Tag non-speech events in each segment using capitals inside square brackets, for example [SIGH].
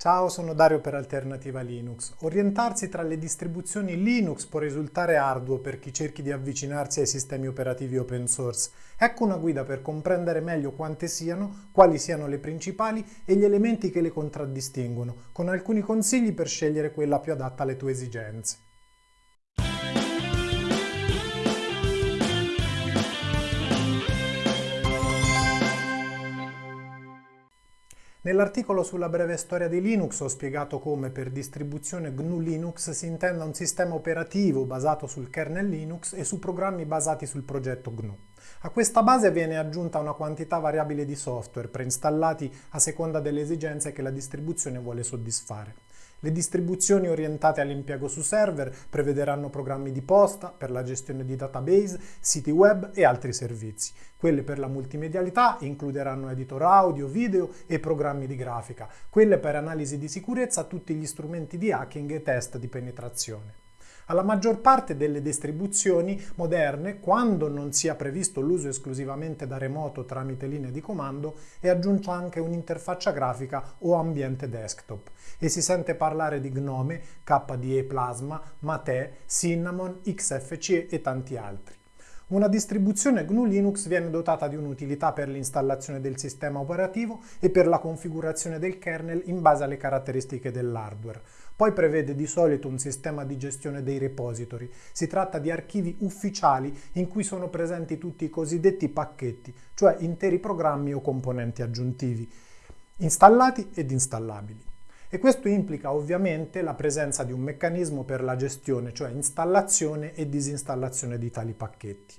Ciao, sono Dario per Alternativa Linux. Orientarsi tra le distribuzioni Linux può risultare arduo per chi cerchi di avvicinarsi ai sistemi operativi open source. Ecco una guida per comprendere meglio quante siano, quali siano le principali e gli elementi che le contraddistinguono, con alcuni consigli per scegliere quella più adatta alle tue esigenze. Nell'articolo sulla breve storia di Linux ho spiegato come per distribuzione GNU Linux si intenda un sistema operativo basato sul kernel Linux e su programmi basati sul progetto GNU. A questa base viene aggiunta una quantità variabile di software preinstallati a seconda delle esigenze che la distribuzione vuole soddisfare. Le distribuzioni orientate all'impiego su server prevederanno programmi di posta per la gestione di database, siti web e altri servizi. Quelle per la multimedialità includeranno editor audio, video e programmi di grafica. Quelle per analisi di sicurezza tutti gli strumenti di hacking e test di penetrazione. Alla maggior parte delle distribuzioni moderne, quando non sia previsto l'uso esclusivamente da remoto tramite linee di comando, è aggiunta anche un'interfaccia grafica o ambiente desktop e si sente parlare di Gnome, KDE Plasma, Mate, Cinnamon, XFCE e tanti altri. Una distribuzione GNU Linux viene dotata di un'utilità per l'installazione del sistema operativo e per la configurazione del kernel in base alle caratteristiche dell'hardware. Poi prevede di solito un sistema di gestione dei repository. Si tratta di archivi ufficiali in cui sono presenti tutti i cosiddetti pacchetti, cioè interi programmi o componenti aggiuntivi, installati ed installabili. E questo implica ovviamente la presenza di un meccanismo per la gestione, cioè installazione e disinstallazione di tali pacchetti.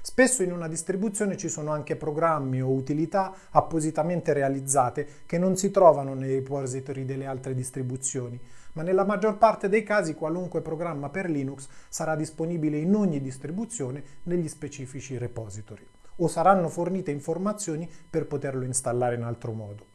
Spesso in una distribuzione ci sono anche programmi o utilità appositamente realizzate che non si trovano nei repository delle altre distribuzioni, ma nella maggior parte dei casi qualunque programma per Linux sarà disponibile in ogni distribuzione negli specifici repository o saranno fornite informazioni per poterlo installare in altro modo.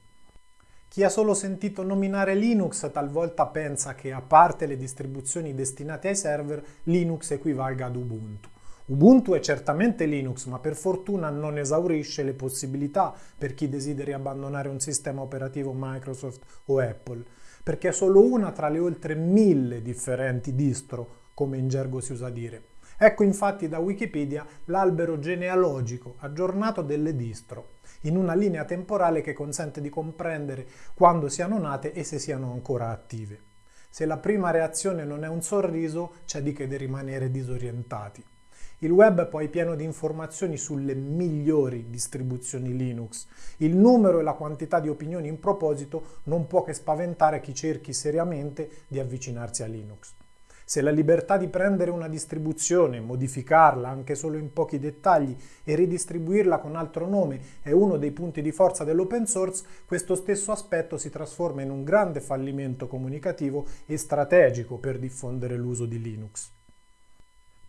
Chi ha solo sentito nominare Linux talvolta pensa che, a parte le distribuzioni destinate ai server, Linux equivalga ad Ubuntu. Ubuntu è certamente Linux, ma per fortuna non esaurisce le possibilità per chi desideri abbandonare un sistema operativo Microsoft o Apple, perché è solo una tra le oltre mille differenti distro, come in gergo si usa dire. Ecco infatti da Wikipedia l'albero genealogico aggiornato delle distro, in una linea temporale che consente di comprendere quando siano nate e se siano ancora attive. Se la prima reazione non è un sorriso, c'è di che rimanere disorientati. Il web è poi pieno di informazioni sulle migliori distribuzioni Linux. Il numero e la quantità di opinioni in proposito non può che spaventare chi cerchi seriamente di avvicinarsi a Linux. Se la libertà di prendere una distribuzione, modificarla anche solo in pochi dettagli e ridistribuirla con altro nome è uno dei punti di forza dell'open source, questo stesso aspetto si trasforma in un grande fallimento comunicativo e strategico per diffondere l'uso di Linux.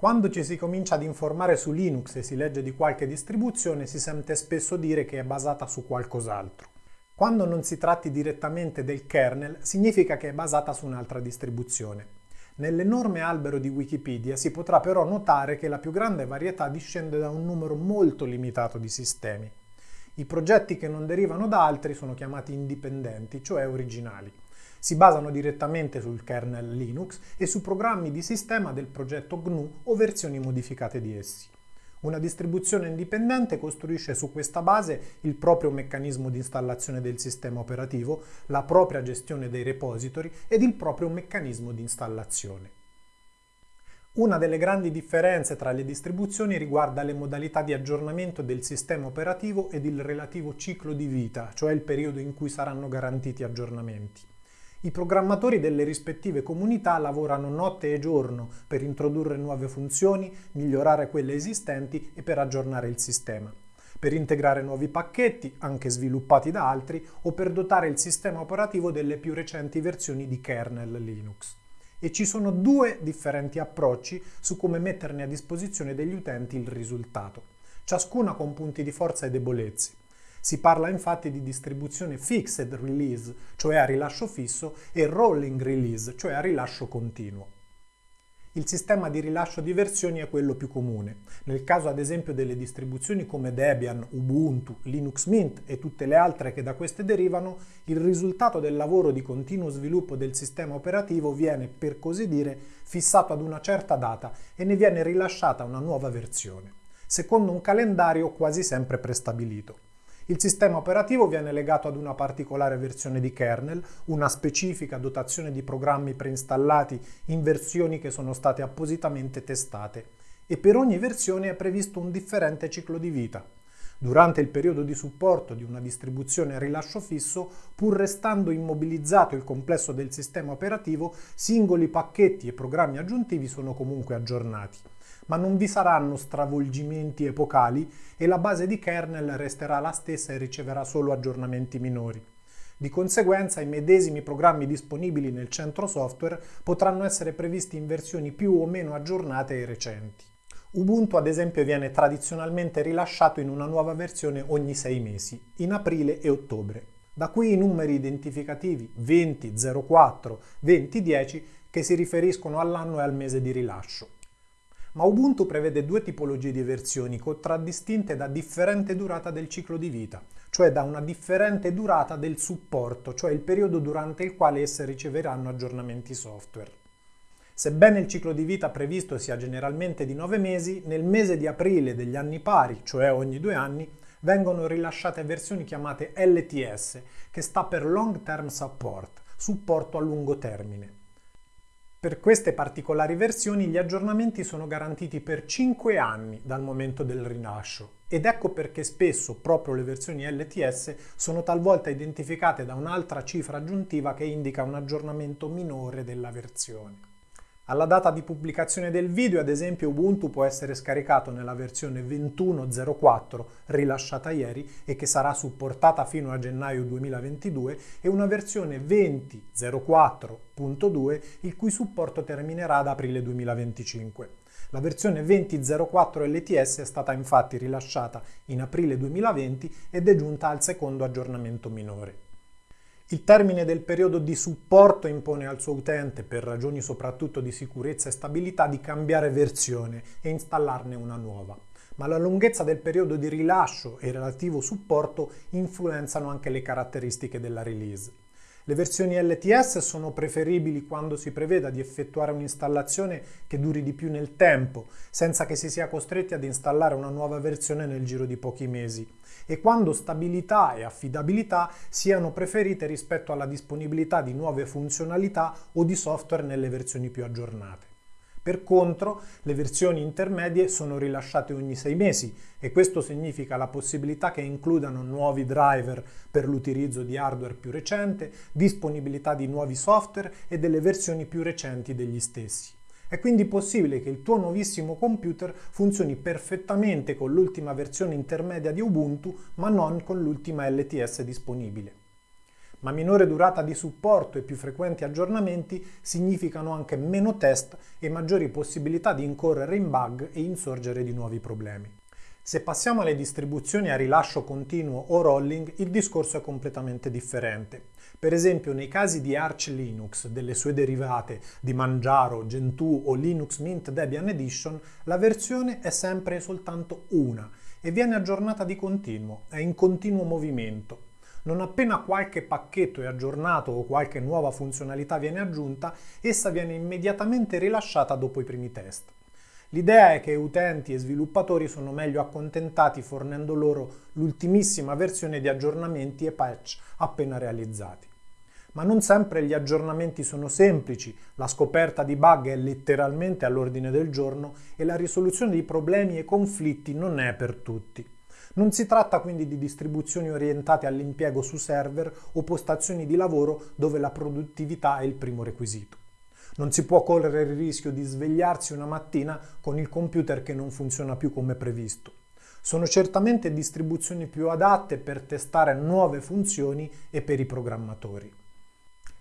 Quando ci si comincia ad informare su Linux e si legge di qualche distribuzione si sente spesso dire che è basata su qualcos'altro. Quando non si tratti direttamente del kernel significa che è basata su un'altra distribuzione. Nell'enorme albero di Wikipedia si potrà però notare che la più grande varietà discende da un numero molto limitato di sistemi. I progetti che non derivano da altri sono chiamati indipendenti, cioè originali si basano direttamente sul kernel Linux e su programmi di sistema del progetto GNU o versioni modificate di essi. Una distribuzione indipendente costruisce su questa base il proprio meccanismo di installazione del sistema operativo, la propria gestione dei repository ed il proprio meccanismo di installazione. Una delle grandi differenze tra le distribuzioni riguarda le modalità di aggiornamento del sistema operativo ed il relativo ciclo di vita, cioè il periodo in cui saranno garantiti aggiornamenti. I programmatori delle rispettive comunità lavorano notte e giorno per introdurre nuove funzioni, migliorare quelle esistenti e per aggiornare il sistema per integrare nuovi pacchetti, anche sviluppati da altri, o per dotare il sistema operativo delle più recenti versioni di kernel Linux. E ci sono due differenti approcci su come metterne a disposizione degli utenti il risultato, ciascuna con punti di forza e debolezze. Si parla infatti di distribuzione fixed release, cioè a rilascio fisso, e rolling release, cioè a rilascio continuo. il sistema di rilascio di versioni è quello più comune. Nel caso ad esempio delle distribuzioni come Debian, Ubuntu, Linux Mint e tutte le altre che da queste derivano, il risultato del lavoro di continuo sviluppo del sistema operativo viene, per così dire, fissato ad una certa data e ne viene rilasciata una nuova versione, secondo un calendario quasi sempre prestabilito. Il sistema operativo viene legato ad una particolare versione di kernel, una specifica dotazione di programmi preinstallati in versioni che sono state appositamente testate e per ogni versione è previsto un differente ciclo di vita. Durante il periodo di supporto di una distribuzione a rilascio fisso, pur restando immobilizzato il complesso del sistema operativo, singoli pacchetti e programmi aggiuntivi sono comunque aggiornati ma non vi saranno stravolgimenti epocali e la base di kernel resterà la stessa e riceverà solo aggiornamenti minori. Di conseguenza i medesimi programmi disponibili nel centro software potranno essere previsti in versioni più o meno aggiornate e recenti. Ubuntu ad esempio viene tradizionalmente rilasciato in una nuova versione ogni sei mesi, in aprile e ottobre. Da qui i numeri identificativi 2004, 2010 che si riferiscono all'anno e al mese di rilascio ma Ubuntu prevede due tipologie di versioni contraddistinte da differente durata del ciclo di vita, cioè da una differente durata del supporto, cioè il periodo durante il quale esse riceveranno aggiornamenti software. Sebbene il ciclo di vita previsto sia generalmente di 9 mesi, nel mese di aprile degli anni pari, cioè ogni due anni, vengono rilasciate versioni chiamate LTS, che sta per Long Term Support, supporto a lungo termine. Per queste particolari versioni gli aggiornamenti sono garantiti per 5 anni dal momento del rilascio ed ecco perché spesso proprio le versioni LTS sono talvolta identificate da un'altra cifra aggiuntiva che indica un aggiornamento minore della versione. Alla data di pubblicazione del video, ad esempio, Ubuntu può essere scaricato nella versione 21.04 rilasciata ieri e che sarà supportata fino a gennaio 2022 e una versione 20.04.2 il cui supporto terminerà ad aprile 2025. La versione 20.04 LTS è stata infatti rilasciata in aprile 2020 ed è giunta al secondo aggiornamento minore. Il termine del periodo di supporto impone al suo utente, per ragioni soprattutto di sicurezza e stabilità, di cambiare versione e installarne una nuova. Ma la lunghezza del periodo di rilascio e relativo supporto influenzano anche le caratteristiche della release. Le versioni LTS sono preferibili quando si preveda di effettuare un'installazione che duri di più nel tempo, senza che si sia costretti ad installare una nuova versione nel giro di pochi mesi, e quando stabilità e affidabilità siano preferite rispetto alla disponibilità di nuove funzionalità o di software nelle versioni più aggiornate. Per contro, le versioni intermedie sono rilasciate ogni sei mesi e questo significa la possibilità che includano nuovi driver per l'utilizzo di hardware più recente, disponibilità di nuovi software e delle versioni più recenti degli stessi. È quindi possibile che il tuo nuovissimo computer funzioni perfettamente con l'ultima versione intermedia di Ubuntu, ma non con l'ultima LTS disponibile ma minore durata di supporto e più frequenti aggiornamenti significano anche meno test e maggiori possibilità di incorrere in bug e insorgere di nuovi problemi. Se passiamo alle distribuzioni a rilascio continuo o rolling, il discorso è completamente differente. Per esempio, nei casi di Arch Linux, delle sue derivate di Manjaro, Gentoo o Linux Mint Debian Edition, la versione è sempre soltanto una e viene aggiornata di continuo, è in continuo movimento. Non appena qualche pacchetto è aggiornato o qualche nuova funzionalità viene aggiunta, essa viene immediatamente rilasciata dopo i primi test. L'idea è che utenti e sviluppatori sono meglio accontentati fornendo loro l'ultimissima versione di aggiornamenti e patch appena realizzati. Ma non sempre gli aggiornamenti sono semplici, la scoperta di bug è letteralmente all'ordine del giorno e la risoluzione di problemi e conflitti non è per tutti. Non si tratta quindi di distribuzioni orientate all'impiego su server o postazioni di lavoro dove la produttività è il primo requisito. Non si può correre il rischio di svegliarsi una mattina con il computer che non funziona più come previsto. Sono certamente distribuzioni più adatte per testare nuove funzioni e per i programmatori.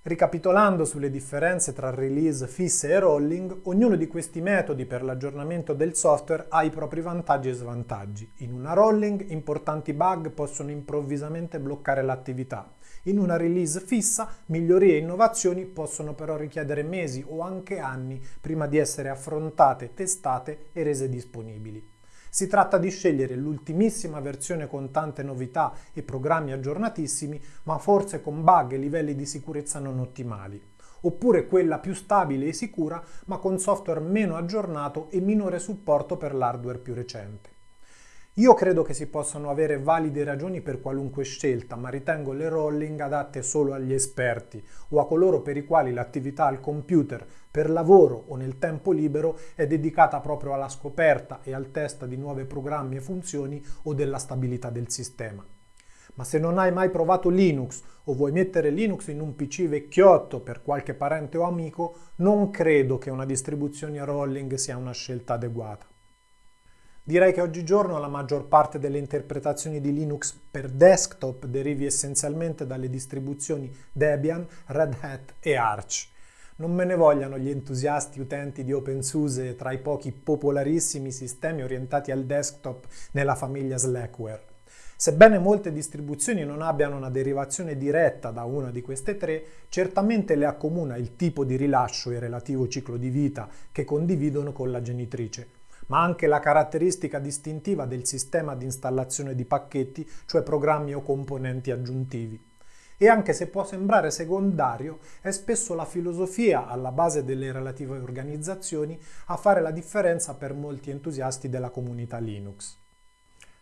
Ricapitolando sulle differenze tra release fisse e rolling, ognuno di questi metodi per l'aggiornamento del software ha i propri vantaggi e svantaggi. In una rolling importanti bug possono improvvisamente bloccare l'attività. In una release fissa, migliorie e innovazioni possono però richiedere mesi o anche anni prima di essere affrontate, testate e rese disponibili. Si tratta di scegliere l'ultimissima versione con tante novità e programmi aggiornatissimi, ma forse con bug e livelli di sicurezza non ottimali oppure quella più stabile e sicura ma con software meno aggiornato e minore supporto per l'hardware più recente. Io credo che si possano avere valide ragioni per qualunque scelta, ma ritengo le rolling adatte solo agli esperti o a coloro per i quali l'attività al computer per lavoro o nel tempo libero è dedicata proprio alla scoperta e al test di nuovi programmi e funzioni o della stabilità del sistema. Ma se non hai mai provato Linux o vuoi mettere Linux in un PC vecchiotto per qualche parente o amico, non credo che una distribuzione rolling sia una scelta adeguata. Direi che oggigiorno la maggior parte delle interpretazioni di Linux per desktop derivi essenzialmente dalle distribuzioni Debian, Red Hat e Arch. Non me ne vogliano gli entusiasti utenti di OpenSUSE tra i pochi popolarissimi sistemi orientati al desktop nella famiglia Slackware. Sebbene molte distribuzioni non abbiano una derivazione diretta da una di queste tre, certamente le accomuna il tipo di rilascio e relativo ciclo di vita che condividono con la genitrice, ma anche la caratteristica distintiva del sistema di installazione di pacchetti, cioè programmi o componenti aggiuntivi. E anche se può sembrare secondario, è spesso la filosofia alla base delle relative organizzazioni a fare la differenza per molti entusiasti della comunità Linux.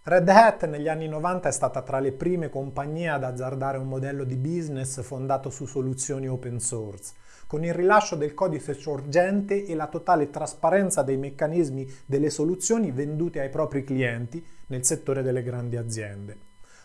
Red Hat negli anni 90 è stata tra le prime compagnie ad azzardare un modello di business fondato su soluzioni open source, con il rilascio del codice sorgente e la totale trasparenza dei meccanismi delle soluzioni vendute ai propri clienti nel settore delle grandi aziende.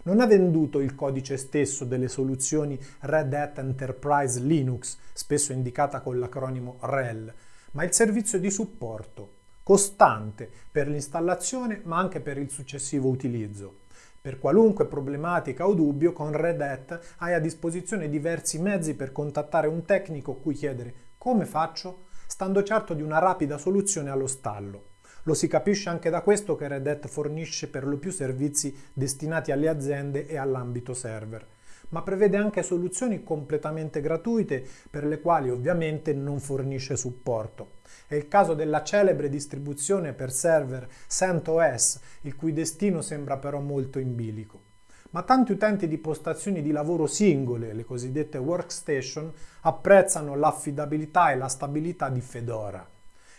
Non ha venduto il codice stesso delle soluzioni Red Hat Enterprise Linux, spesso indicata con l'acronimo REL, ma il servizio di supporto, costante per l'installazione ma anche per il successivo utilizzo. Per qualunque problematica o dubbio, con Red Hat hai a disposizione diversi mezzi per contattare un tecnico cui chiedere come faccio, stando certo di una rapida soluzione allo stallo. Lo si capisce anche da questo che Red Hat fornisce per lo più servizi destinati alle aziende e all'ambito server, ma prevede anche soluzioni completamente gratuite per le quali ovviamente non fornisce supporto. È il caso della celebre distribuzione per server CentOS, il cui destino sembra però molto in bilico. Ma tanti utenti di postazioni di lavoro singole, le cosiddette workstation, apprezzano l'affidabilità e la stabilità di Fedora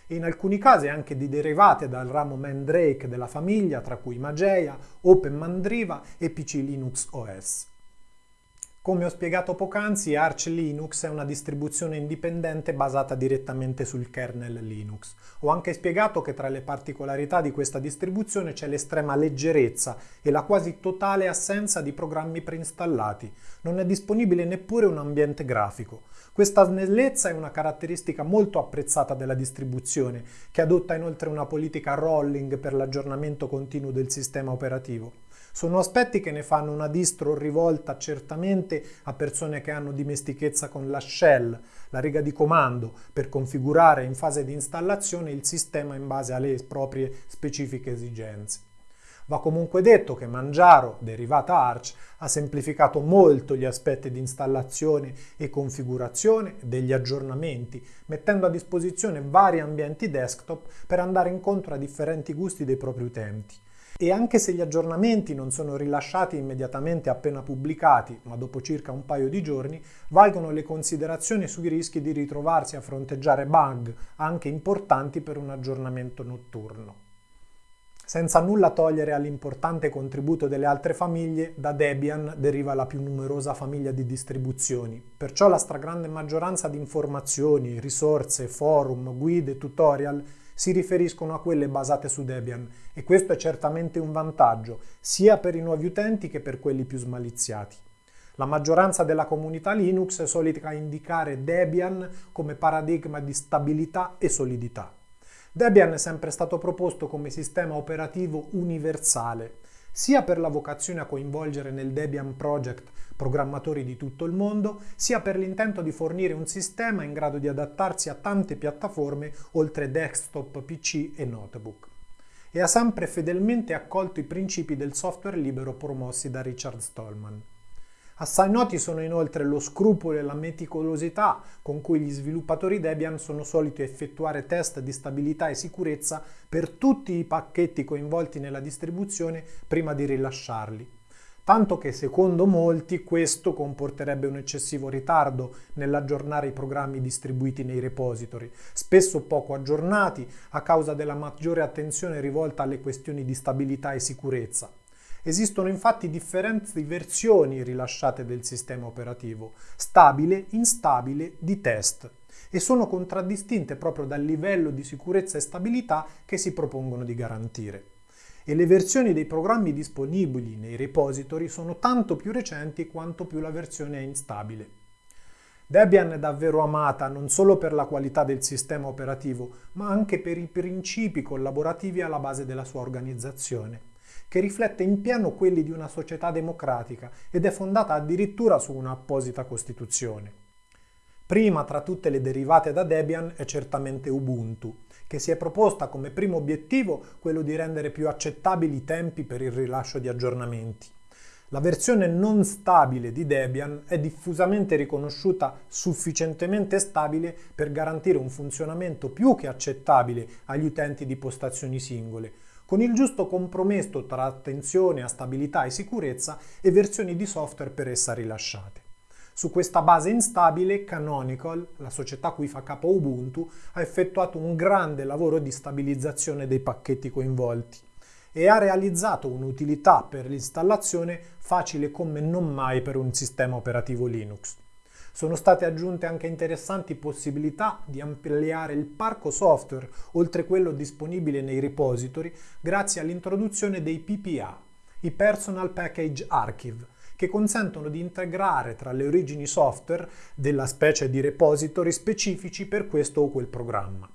e in alcuni casi anche di derivate dal ramo Mandrake della famiglia, tra cui Mageia, Open Mandriva e PC Linux OS. Come ho spiegato poc'anzi, Arch Linux è una distribuzione indipendente basata direttamente sul kernel Linux. Ho anche spiegato che tra le particolarità di questa distribuzione c'è l'estrema leggerezza e la quasi totale assenza di programmi preinstallati. Non è disponibile neppure un ambiente grafico. Questa snellezza è una caratteristica molto apprezzata della distribuzione, che adotta inoltre una politica rolling per l'aggiornamento continuo del sistema operativo. Sono aspetti che ne fanno una distro rivolta certamente a persone che hanno dimestichezza con la shell, la riga di comando, per configurare in fase di installazione il sistema in base alle proprie specifiche esigenze. Va comunque detto che Mangiaro, derivata Arch, ha semplificato molto gli aspetti di installazione e configurazione degli aggiornamenti, mettendo a disposizione vari ambienti desktop per andare incontro a differenti gusti dei propri utenti. E anche se gli aggiornamenti non sono rilasciati immediatamente appena pubblicati, ma dopo circa un paio di giorni, valgono le considerazioni sui rischi di ritrovarsi a fronteggiare bug, anche importanti per un aggiornamento notturno. Senza nulla togliere all'importante contributo delle altre famiglie, da Debian deriva la più numerosa famiglia di distribuzioni, perciò la stragrande maggioranza di informazioni, risorse, forum, guide, tutorial si riferiscono a quelle basate su Debian e questo è certamente un vantaggio sia per i nuovi utenti che per quelli più smaliziati. La maggioranza della comunità Linux è solita indicare Debian come paradigma di stabilità e solidità. Debian è sempre stato proposto come sistema operativo universale, sia per la vocazione a coinvolgere nel Debian Project programmatori di tutto il mondo, sia per l'intento di fornire un sistema in grado di adattarsi a tante piattaforme oltre desktop, PC e notebook. E ha sempre fedelmente accolto i principi del software libero promossi da Richard Stallman. Assai noti sono inoltre lo scrupolo e la meticolosità con cui gli sviluppatori Debian sono soliti effettuare test di stabilità e sicurezza per tutti i pacchetti coinvolti nella distribuzione prima di rilasciarli. Tanto che secondo molti questo comporterebbe un eccessivo ritardo nell'aggiornare i programmi distribuiti nei repository, spesso poco aggiornati a causa della maggiore attenzione rivolta alle questioni di stabilità e sicurezza. Esistono infatti differenti versioni rilasciate del sistema operativo, stabile, instabile, di test, e sono contraddistinte proprio dal livello di sicurezza e stabilità che si propongono di garantire. E le versioni dei programmi disponibili nei repository sono tanto più recenti quanto più la versione è instabile. Debian è davvero amata non solo per la qualità del sistema operativo, ma anche per i principi collaborativi alla base della sua organizzazione che riflette in pieno quelli di una società democratica ed è fondata addirittura su un'apposita Costituzione. Prima tra tutte le derivate da Debian è certamente Ubuntu, che si è proposta come primo obiettivo quello di rendere più accettabili i tempi per il rilascio di aggiornamenti. La versione non stabile di Debian è diffusamente riconosciuta sufficientemente stabile per garantire un funzionamento più che accettabile agli utenti di postazioni singole, con il giusto compromesso tra attenzione a stabilità e sicurezza e versioni di software per essa rilasciate. Su questa base instabile, Canonical, la società cui fa capo Ubuntu, ha effettuato un grande lavoro di stabilizzazione dei pacchetti coinvolti e ha realizzato un'utilità per l'installazione facile come non mai per un sistema operativo Linux. Sono state aggiunte anche interessanti possibilità di ampliare il parco software oltre quello disponibile nei repository grazie all'introduzione dei PPA, i Personal Package Archive, che consentono di integrare tra le origini software della specie di repository specifici per questo o quel programma.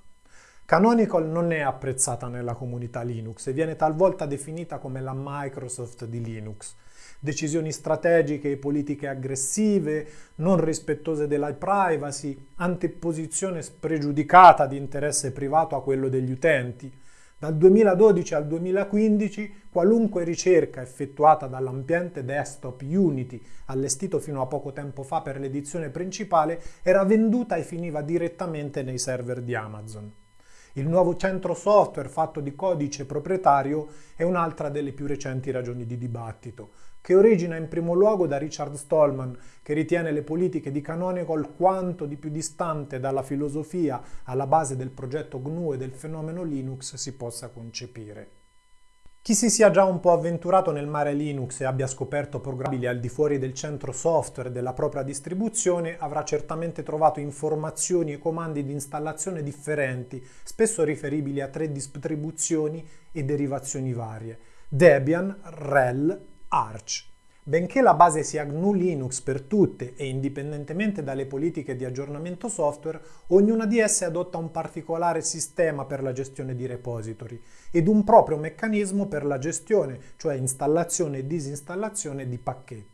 Canonical non è apprezzata nella comunità Linux e viene talvolta definita come la Microsoft di Linux, decisioni strategiche e politiche aggressive, non rispettose della privacy, anteposizione spregiudicata di interesse privato a quello degli utenti. Dal 2012 al 2015 qualunque ricerca effettuata dall'ambiente desktop Unity, allestito fino a poco tempo fa per l'edizione principale, era venduta e finiva direttamente nei server di Amazon. Il nuovo centro software fatto di codice proprietario è un'altra delle più recenti ragioni di dibattito che origina in primo luogo da Richard Stallman, che ritiene le politiche di Canonical quanto di più distante dalla filosofia alla base del progetto GNU e del fenomeno Linux si possa concepire. Chi si sia già un po' avventurato nel mare Linux e abbia scoperto programmi al di fuori del centro software della propria distribuzione avrà certamente trovato informazioni e comandi di installazione differenti, spesso riferibili a tre distribuzioni e derivazioni varie. Debian, RHEL Arch. Benché la base sia GNU Linux per tutte e indipendentemente dalle politiche di aggiornamento software, ognuna di esse adotta un particolare sistema per la gestione di repository ed un proprio meccanismo per la gestione, cioè installazione e disinstallazione di pacchetti.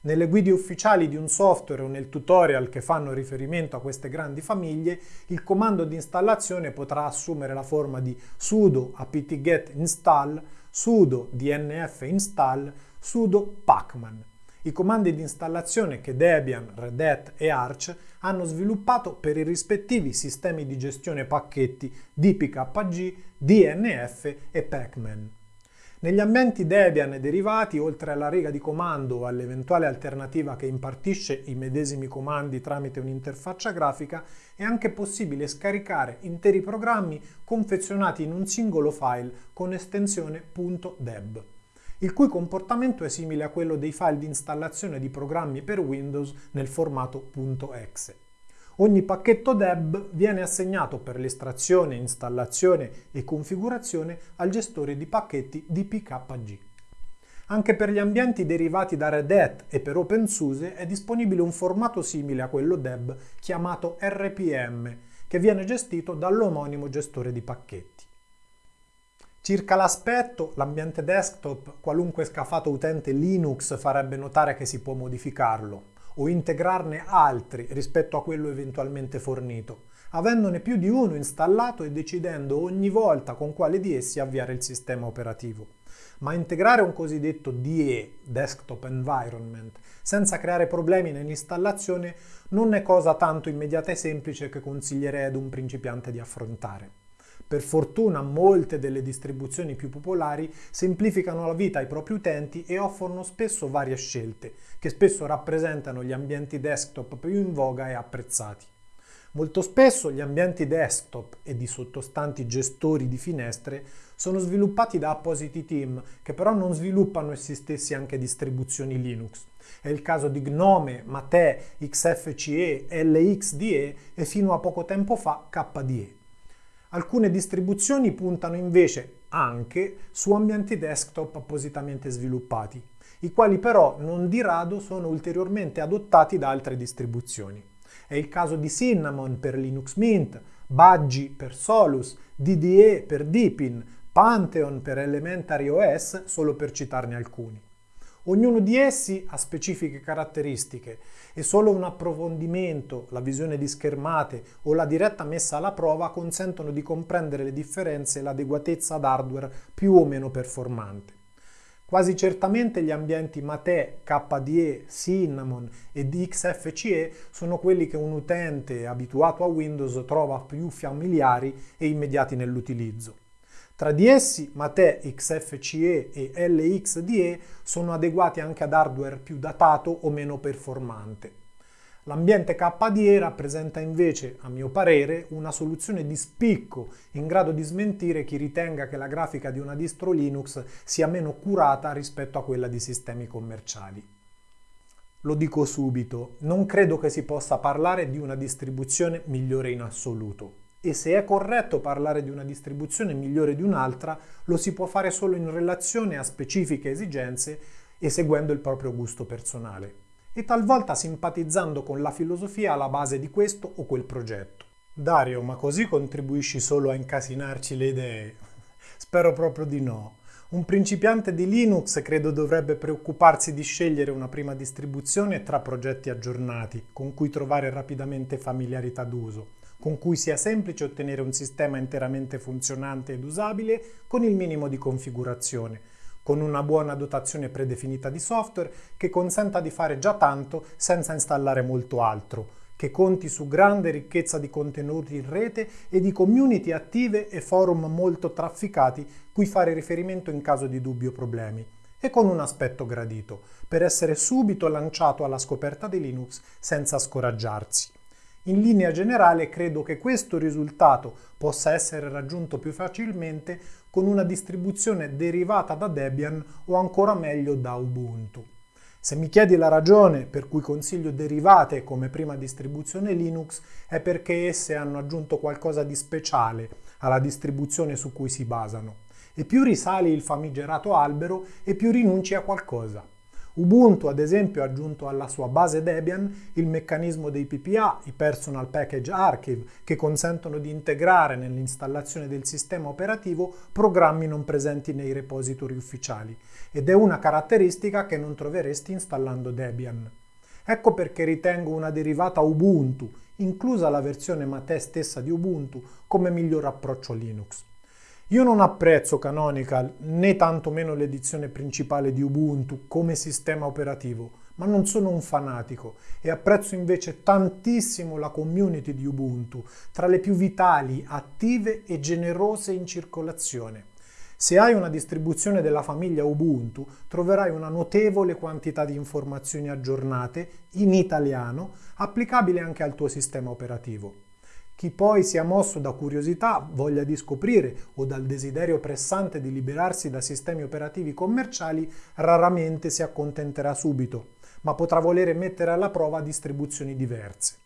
Nelle guide ufficiali di un software o nel tutorial che fanno riferimento a queste grandi famiglie, il comando di installazione potrà assumere la forma di sudo apt-get install sudo dnf install, sudo pacman. I comandi di installazione che Debian, Red Hat e Arch hanno sviluppato per i rispettivi sistemi di gestione pacchetti DPKG, DNF e Pacman. Negli ambienti Debian derivati, oltre alla riga di comando o all'eventuale alternativa che impartisce i medesimi comandi tramite un'interfaccia grafica, è anche possibile scaricare interi programmi confezionati in un singolo file con estensione .deb, il cui comportamento è simile a quello dei file di installazione di programmi per Windows nel formato .exe. Ogni pacchetto DEB viene assegnato per l'estrazione, installazione e configurazione al gestore di pacchetti DPKG. Anche per gli ambienti derivati da Red Hat e per OpenSUSE è disponibile un formato simile a quello DEB chiamato RPM, che viene gestito dall'omonimo gestore di pacchetti. Circa l'aspetto, l'ambiente desktop, qualunque scafato utente Linux farebbe notare che si può modificarlo, o integrarne altri rispetto a quello eventualmente fornito, avendone più di uno installato e decidendo ogni volta con quale di essi avviare il sistema operativo. Ma integrare un cosiddetto DE, Desktop Environment, senza creare problemi nell'installazione non è cosa tanto immediata e semplice che consiglierei ad un principiante di affrontare. Per fortuna molte delle distribuzioni più popolari semplificano la vita ai propri utenti e offrono spesso varie scelte, che spesso rappresentano gli ambienti desktop più in voga e apprezzati. Molto spesso gli ambienti desktop e di sottostanti gestori di finestre sono sviluppati da appositi team che però non sviluppano essi stessi anche distribuzioni Linux. È il caso di Gnome, Mate, XFCE, LXDE e fino a poco tempo fa KDE. Alcune distribuzioni puntano invece anche su ambienti desktop appositamente sviluppati, i quali però non di rado sono ulteriormente adottati da altre distribuzioni. È il caso di Cinnamon per Linux Mint, Budgie per Solus, DDE per Deepin, Pantheon per Elementary OS, solo per citarne alcuni. Ognuno di essi ha specifiche caratteristiche e solo un approfondimento, la visione di schermate o la diretta messa alla prova consentono di comprendere le differenze e l'adeguatezza ad hardware più o meno performante. Quasi certamente gli ambienti Mate, KDE, Cinnamon e XFCE sono quelli che un utente abituato a Windows trova più familiari e immediati nell'utilizzo. Tra di essi Mate XFCE e LXDE sono adeguati anche ad hardware più datato o meno performante. L'ambiente KDE rappresenta invece, a mio parere, una soluzione di spicco in grado di smentire chi ritenga che la grafica di una distro Linux sia meno curata rispetto a quella di sistemi commerciali. Lo dico subito, non credo che si possa parlare di una distribuzione migliore in assoluto e se è corretto parlare di una distribuzione migliore di un'altra, lo si può fare solo in relazione a specifiche esigenze e seguendo il proprio gusto personale, e talvolta simpatizzando con la filosofia alla base di questo o quel progetto. Dario, ma così contribuisci solo a incasinarci le idee? [LAUGHS] Spero proprio di no. Un principiante di Linux credo dovrebbe preoccuparsi di scegliere una prima distribuzione tra progetti aggiornati, con cui trovare rapidamente familiarità d'uso con cui sia semplice ottenere un sistema interamente funzionante ed usabile con il minimo di configurazione, con una buona dotazione predefinita di software che consenta di fare già tanto senza installare molto altro, che conti su grande ricchezza di contenuti in rete e di community attive e forum molto trafficati cui fare riferimento in caso di dubbi o problemi, e con un aspetto gradito, per essere subito lanciato alla scoperta di Linux senza scoraggiarsi. In linea generale credo che questo risultato possa essere raggiunto più facilmente con una distribuzione derivata da Debian o ancora meglio da Ubuntu. Se mi chiedi la ragione per cui consiglio derivate come prima distribuzione Linux è perché esse hanno aggiunto qualcosa di speciale alla distribuzione su cui si basano. E più risali il famigerato albero e più rinunci a qualcosa. Ubuntu ad esempio ha aggiunto alla sua base Debian il meccanismo dei PPA, i Personal Package Archive, che consentono di integrare nell'installazione del sistema operativo programmi non presenti nei repository ufficiali ed è una caratteristica che non troveresti installando Debian. Ecco perché ritengo una derivata Ubuntu, inclusa la versione Mate stessa di Ubuntu, come miglior approccio Linux. Io non apprezzo Canonical né tantomeno l'edizione principale di Ubuntu come sistema operativo, ma non sono un fanatico e apprezzo invece tantissimo la community di Ubuntu, tra le più vitali, attive e generose in circolazione. Se hai una distribuzione della famiglia Ubuntu, troverai una notevole quantità di informazioni aggiornate in italiano, applicabile anche al tuo sistema operativo. Chi poi sia mosso da curiosità, voglia di scoprire o dal desiderio pressante di liberarsi da sistemi operativi commerciali raramente si accontenterà subito, ma potrà volere mettere alla prova distribuzioni diverse.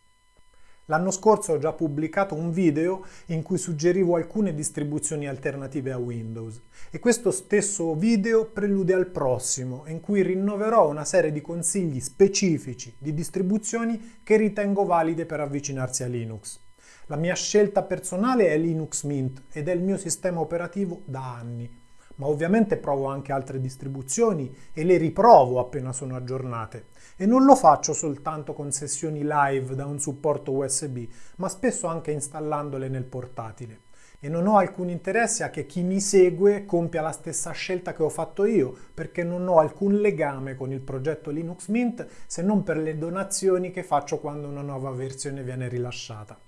L'anno scorso ho già pubblicato un video in cui suggerivo alcune distribuzioni alternative a Windows e questo stesso video prelude al prossimo in cui rinnoverò una serie di consigli specifici di distribuzioni che ritengo valide per avvicinarsi a Linux. La mia scelta personale è Linux Mint ed è il mio sistema operativo da anni. ma ovviamente provo anche altre distribuzioni e le riprovo appena sono aggiornate. E non lo faccio soltanto con sessioni live da un supporto USB, ma spesso anche installandole nel portatile. E non ho alcun interesse a che chi mi segue compia la stessa scelta che ho fatto io, perché non ho alcun legame con il progetto Linux Mint se non per le donazioni che faccio quando una nuova versione viene rilasciata.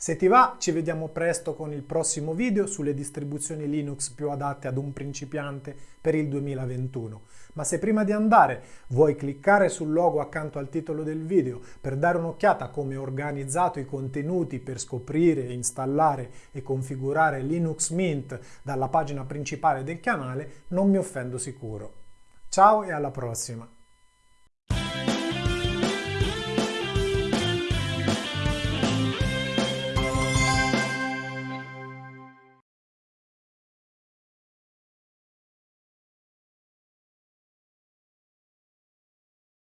Se ti va, ci vediamo presto con il prossimo video sulle distribuzioni Linux più adatte ad un principiante per il 2021. Ma se prima di andare vuoi cliccare sul logo accanto al titolo del video per dare un'occhiata a come ho organizzato i contenuti per scoprire, installare e configurare Linux Mint dalla pagina principale del canale, non mi offendo sicuro. Ciao e alla prossima!